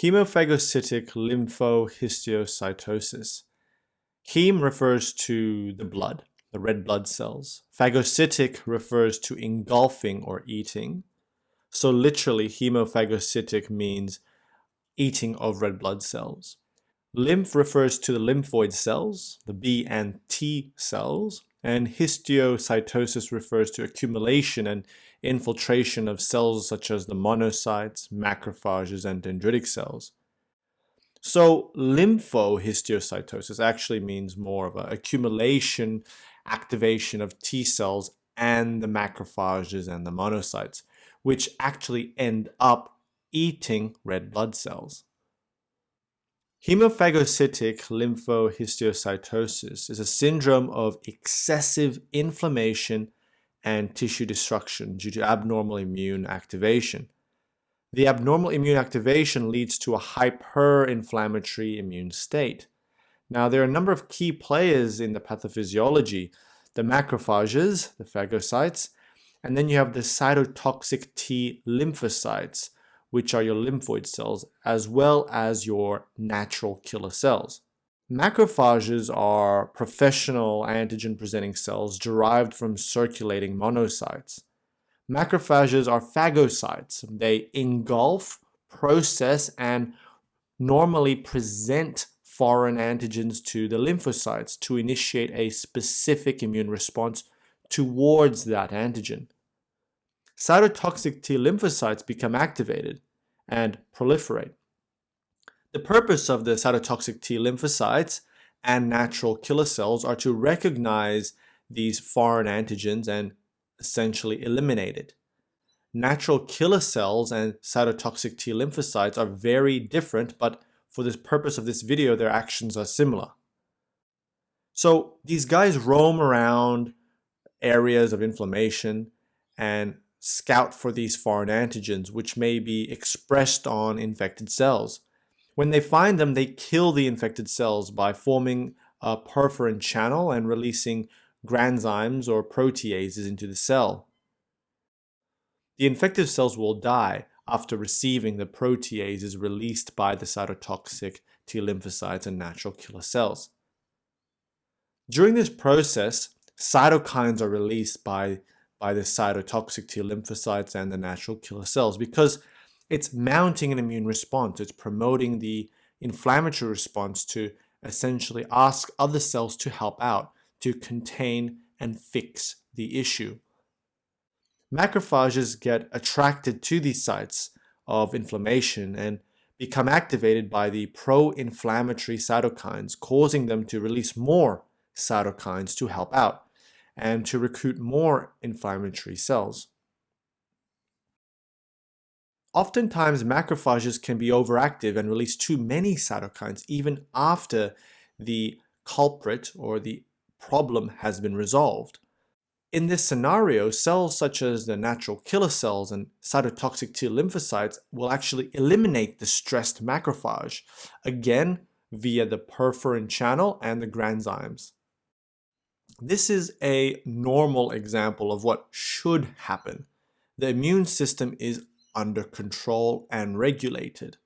Hemophagocytic lymphohistiocytosis. Heme refers to the blood, the red blood cells. Phagocytic refers to engulfing or eating. So literally, hemophagocytic means eating of red blood cells. Lymph refers to the lymphoid cells, the B and T cells, and histiocytosis refers to accumulation and infiltration of cells such as the monocytes, macrophages, and dendritic cells. So lymphohistiocytosis actually means more of an accumulation, activation of T cells and the macrophages and the monocytes, which actually end up eating red blood cells. Hemophagocytic lymphohistiocytosis is a syndrome of excessive inflammation and tissue destruction due to abnormal immune activation. The abnormal immune activation leads to a hyperinflammatory immune state. Now, there are a number of key players in the pathophysiology, the macrophages, the phagocytes, and then you have the cytotoxic T lymphocytes, which are your lymphoid cells, as well as your natural killer cells. Macrophages are professional antigen-presenting cells derived from circulating monocytes. Macrophages are phagocytes. They engulf, process, and normally present foreign antigens to the lymphocytes to initiate a specific immune response towards that antigen cytotoxic T lymphocytes become activated and proliferate. The purpose of the cytotoxic T lymphocytes and natural killer cells are to recognize these foreign antigens and essentially eliminate it. Natural killer cells and cytotoxic T lymphocytes are very different, but for the purpose of this video, their actions are similar. So these guys roam around areas of inflammation and scout for these foreign antigens, which may be expressed on infected cells. When they find them, they kill the infected cells by forming a perforin channel and releasing granzymes or proteases into the cell. The infected cells will die after receiving the proteases released by the cytotoxic T lymphocytes and natural killer cells. During this process, cytokines are released by by the cytotoxic T lymphocytes and the natural killer cells because it's mounting an immune response. It's promoting the inflammatory response to essentially ask other cells to help out, to contain and fix the issue. Macrophages get attracted to these sites of inflammation and become activated by the pro-inflammatory cytokines, causing them to release more cytokines to help out and to recruit more inflammatory cells. Oftentimes, macrophages can be overactive and release too many cytokines even after the culprit or the problem has been resolved. In this scenario, cells such as the natural killer cells and cytotoxic T lymphocytes will actually eliminate the stressed macrophage, again via the perforin channel and the granzymes. This is a normal example of what should happen. The immune system is under control and regulated.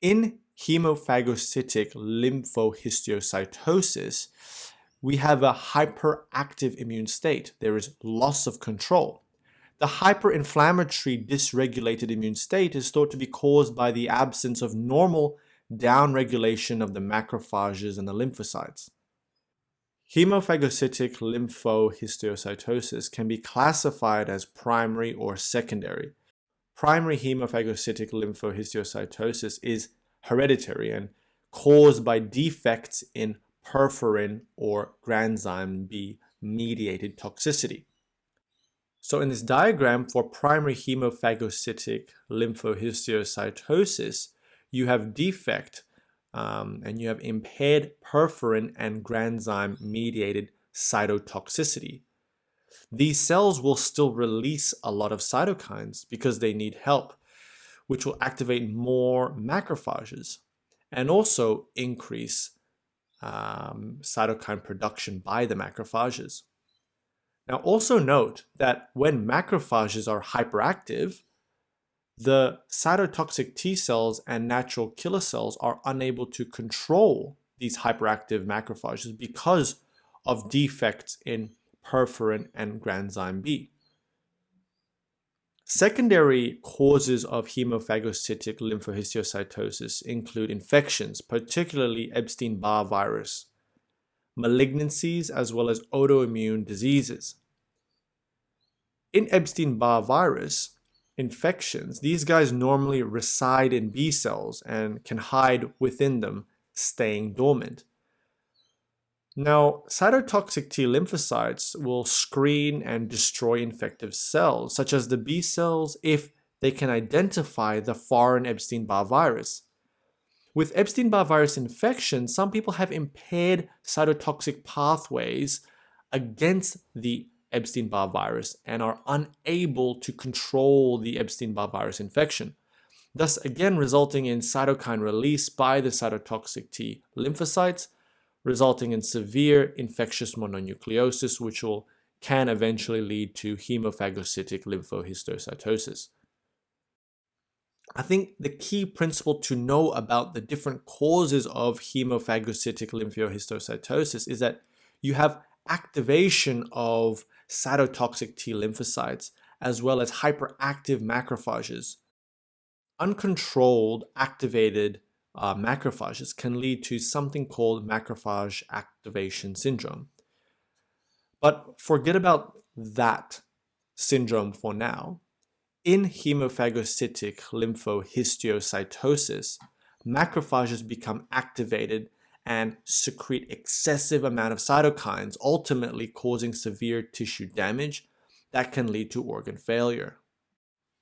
In hemophagocytic lymphohistiocytosis, we have a hyperactive immune state. There is loss of control. The hyperinflammatory dysregulated immune state is thought to be caused by the absence of normal downregulation of the macrophages and the lymphocytes. Hemophagocytic lymphohistiocytosis can be classified as primary or secondary. Primary hemophagocytic lymphohistiocytosis is hereditary and caused by defects in perforin or granzyme B mediated toxicity. So in this diagram for primary hemophagocytic lymphohistiocytosis, you have defect um, and you have impaired perforin and granzyme mediated cytotoxicity. These cells will still release a lot of cytokines because they need help, which will activate more macrophages and also increase um, cytokine production by the macrophages. Now also note that when macrophages are hyperactive, the cytotoxic T cells and natural killer cells are unable to control these hyperactive macrophages because of defects in perforin and granzyme B. Secondary causes of hemophagocytic lymphohistiocytosis include infections, particularly Epstein-Barr virus, malignancies, as well as autoimmune diseases. In Epstein-Barr virus infections, these guys normally reside in B cells and can hide within them, staying dormant. Now, cytotoxic T lymphocytes will screen and destroy infective cells, such as the B cells, if they can identify the foreign Epstein-Barr virus. With Epstein-Barr virus infection, some people have impaired cytotoxic pathways against the Epstein-Barr virus and are unable to control the Epstein-Barr virus infection, thus again resulting in cytokine release by the cytotoxic T lymphocytes resulting in severe infectious mononucleosis, which will can eventually lead to hemophagocytic lymphohistiocytosis. I think the key principle to know about the different causes of hemophagocytic lymphohistiocytosis is that you have activation of cytotoxic T lymphocytes as well as hyperactive macrophages. Uncontrolled activated uh, macrophages can lead to something called macrophage activation syndrome. But forget about that syndrome for now. In hemophagocytic lymphohistiocytosis, macrophages become activated and secrete excessive amount of cytokines, ultimately causing severe tissue damage that can lead to organ failure.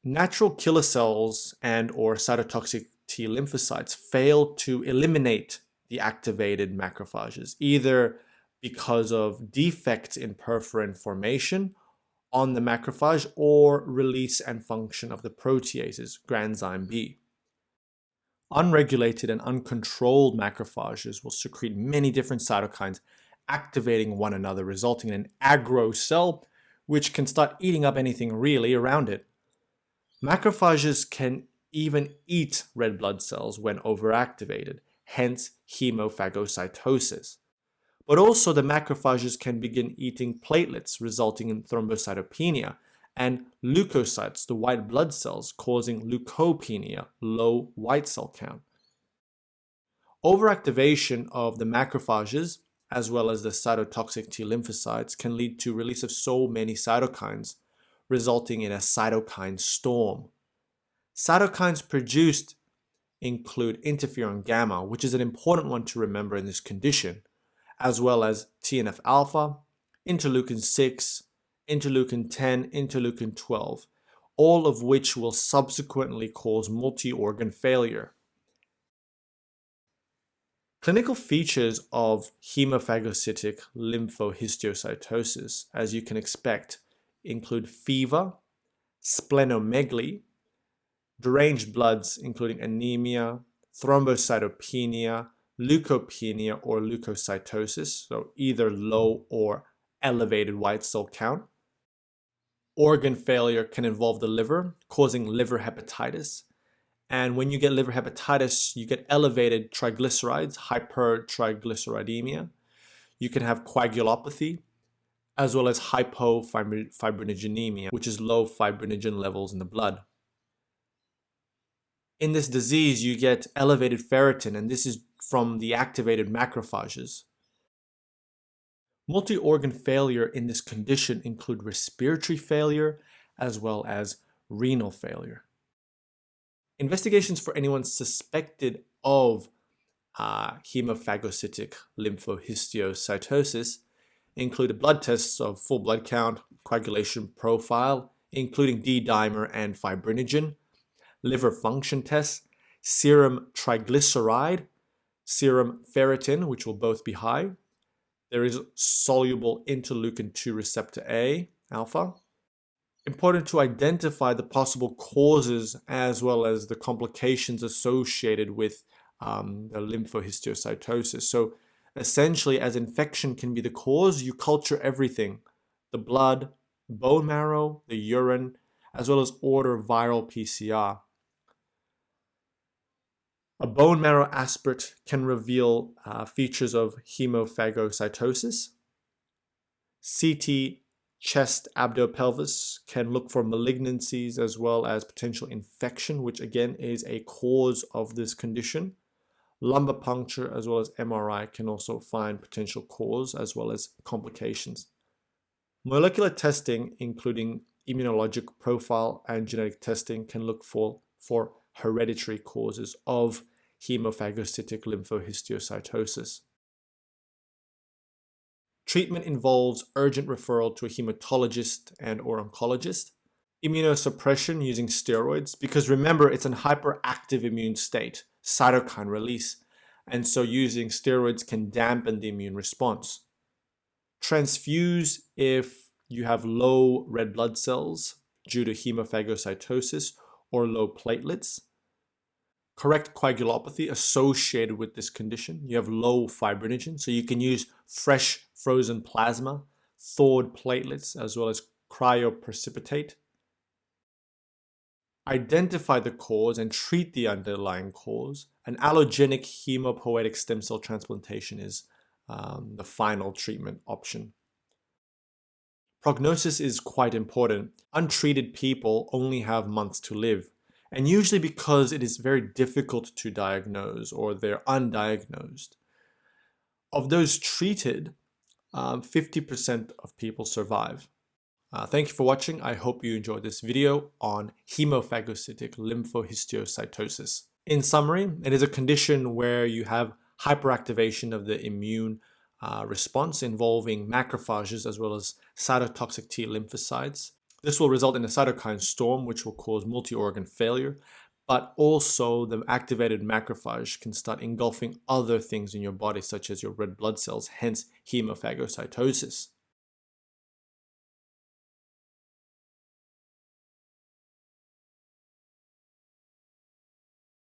Natural killer cells and or cytotoxic T lymphocytes fail to eliminate the activated macrophages, either because of defects in perforin formation on the macrophage or release and function of the proteases, granzyme B. Unregulated and uncontrolled macrophages will secrete many different cytokines activating one another, resulting in an aggro cell, which can start eating up anything really around it. Macrophages can even eat red blood cells when overactivated, hence hemophagocytosis. But also the macrophages can begin eating platelets, resulting in thrombocytopenia, and leukocytes, the white blood cells, causing leukopenia, low white cell count. Overactivation of the macrophages, as well as the cytotoxic T lymphocytes, can lead to release of so many cytokines, resulting in a cytokine storm. Cytokines produced include interferon gamma, which is an important one to remember in this condition, as well as TNF alpha, interleukin 6, interleukin 10, interleukin 12, all of which will subsequently cause multi-organ failure. Clinical features of hemophagocytic lymphohistiocytosis, as you can expect, include fever, splenomegaly, deranged bloods including anemia, thrombocytopenia, leukopenia, or leukocytosis, so either low or elevated white cell count. Organ failure can involve the liver, causing liver hepatitis. And when you get liver hepatitis, you get elevated triglycerides, hypertriglyceridemia. You can have coagulopathy, as well as hypofibrinogenemia, which is low fibrinogen levels in the blood in this disease, you get elevated ferritin, and this is from the activated macrophages. Multi-organ failure in this condition include respiratory failure as well as renal failure. Investigations for anyone suspected of uh, hemophagocytic lymphohistiocytosis include blood tests of full blood count, coagulation profile, including D-dimer and fibrinogen, liver function tests, serum triglyceride, serum ferritin, which will both be high. There is soluble interleukin-2 receptor A, alpha. Important to identify the possible causes as well as the complications associated with um, the lymphohistiocytosis. So essentially, as infection can be the cause, you culture everything, the blood, bone marrow, the urine, as well as order viral PCR. A bone marrow aspirate can reveal uh, features of hemophagocytosis. CT chest abdo-pelvis can look for malignancies as well as potential infection, which again is a cause of this condition. Lumbar puncture as well as MRI can also find potential cause as well as complications. Molecular testing, including immunologic profile and genetic testing, can look for, for hereditary causes of hemophagocytic lymphohistiocytosis. Treatment involves urgent referral to a hematologist and or oncologist. Immunosuppression using steroids, because remember it's an hyperactive immune state, cytokine release, and so using steroids can dampen the immune response. Transfuse if you have low red blood cells due to hemophagocytosis or low platelets. Correct coagulopathy associated with this condition. You have low fibrinogen, so you can use fresh frozen plasma, thawed platelets, as well as cryoprecipitate. Identify the cause and treat the underlying cause. An allogenic hemopoietic stem cell transplantation is um, the final treatment option. Prognosis is quite important. Untreated people only have months to live, and usually because it is very difficult to diagnose or they're undiagnosed. Of those treated, 50% um, of people survive. Uh, thank you for watching. I hope you enjoyed this video on hemophagocytic lymphohistiocytosis. In summary, it is a condition where you have hyperactivation of the immune uh, response involving macrophages as well as cytotoxic T lymphocytes. This will result in a cytokine storm, which will cause multi-organ failure, but also the activated macrophage can start engulfing other things in your body, such as your red blood cells, hence hemophagocytosis.